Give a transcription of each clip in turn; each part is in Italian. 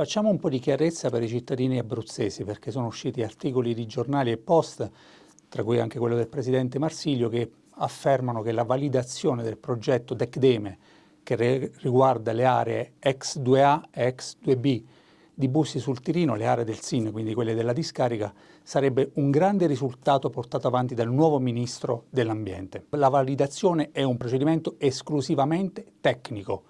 Facciamo un po' di chiarezza per i cittadini abruzzesi perché sono usciti articoli di giornali e post, tra cui anche quello del Presidente Marsiglio, che affermano che la validazione del progetto DECDEME che riguarda le aree X2A e X2B di Bussi sul Tirino, le aree del SIN, quindi quelle della discarica, sarebbe un grande risultato portato avanti dal nuovo Ministro dell'Ambiente. La validazione è un procedimento esclusivamente tecnico,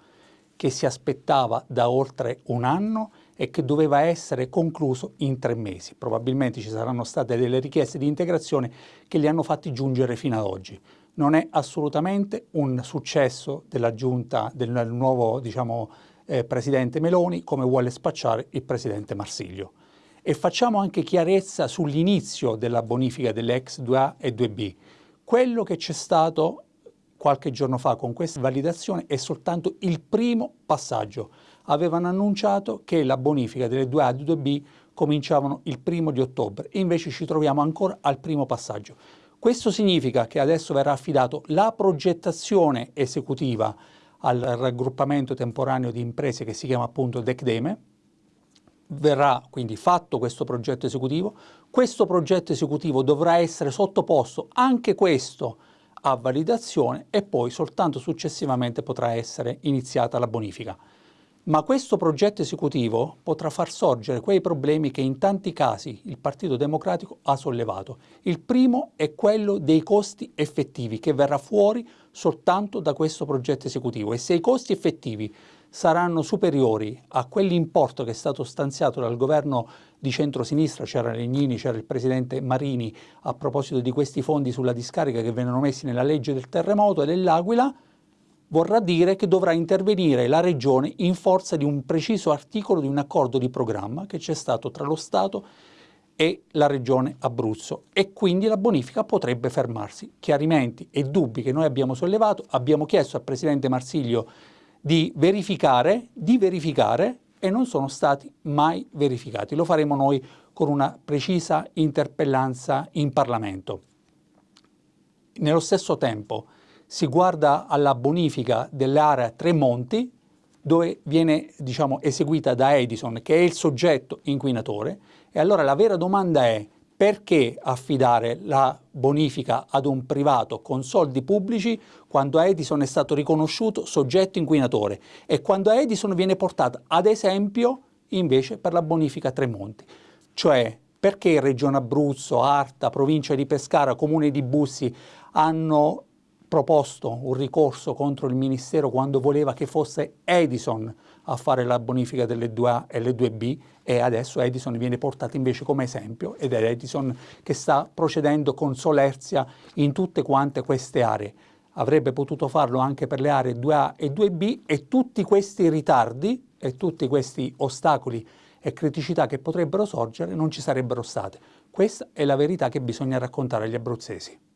che si aspettava da oltre un anno e che doveva essere concluso in tre mesi. Probabilmente ci saranno state delle richieste di integrazione che li hanno fatti giungere fino ad oggi. Non è assolutamente un successo della giunta, del nuovo diciamo, eh, presidente Meloni, come vuole spacciare il presidente Marsiglio. E facciamo anche chiarezza sull'inizio della bonifica delle ex 2A e 2B. Quello che c'è stato qualche giorno fa con questa validazione è soltanto il primo passaggio. Avevano annunciato che la bonifica delle 2A e 2B cominciavano il primo di ottobre e invece ci troviamo ancora al primo passaggio. Questo significa che adesso verrà affidato la progettazione esecutiva al raggruppamento temporaneo di imprese che si chiama appunto DECDEME, verrà quindi fatto questo progetto esecutivo, questo progetto esecutivo dovrà essere sottoposto anche questo a validazione e poi soltanto successivamente potrà essere iniziata la bonifica. Ma questo progetto esecutivo potrà far sorgere quei problemi che in tanti casi il Partito Democratico ha sollevato. Il primo è quello dei costi effettivi che verrà fuori soltanto da questo progetto esecutivo e se i costi effettivi saranno superiori a quell'importo che è stato stanziato dal governo di centrosinistra, c'era Legnini, c'era il presidente Marini a proposito di questi fondi sulla discarica che vennero messi nella legge del terremoto e dell'Aquila, vorrà dire che dovrà intervenire la Regione in forza di un preciso articolo di un accordo di programma che c'è stato tra lo Stato e la Regione Abruzzo e quindi la bonifica potrebbe fermarsi. Chiarimenti e dubbi che noi abbiamo sollevato, abbiamo chiesto al Presidente Marsiglio di verificare, di verificare e non sono stati mai verificati. Lo faremo noi con una precisa interpellanza in Parlamento. Nello stesso tempo si guarda alla bonifica dell'area Tremonti, dove viene diciamo, eseguita da Edison, che è il soggetto inquinatore, e allora la vera domanda è perché affidare la bonifica ad un privato con soldi pubblici quando Edison è stato riconosciuto soggetto inquinatore e quando Edison viene portata ad esempio invece per la bonifica Tremonti? Cioè perché Regione Abruzzo, Arta, Provincia di Pescara, Comune di Bussi hanno proposto un ricorso contro il Ministero quando voleva che fosse Edison a fare la bonifica delle 2A e le 2B e adesso Edison viene portato invece come esempio ed è Edison che sta procedendo con solerzia in tutte quante queste aree. Avrebbe potuto farlo anche per le aree 2A e 2B e tutti questi ritardi e tutti questi ostacoli e criticità che potrebbero sorgere non ci sarebbero state. Questa è la verità che bisogna raccontare agli abruzzesi.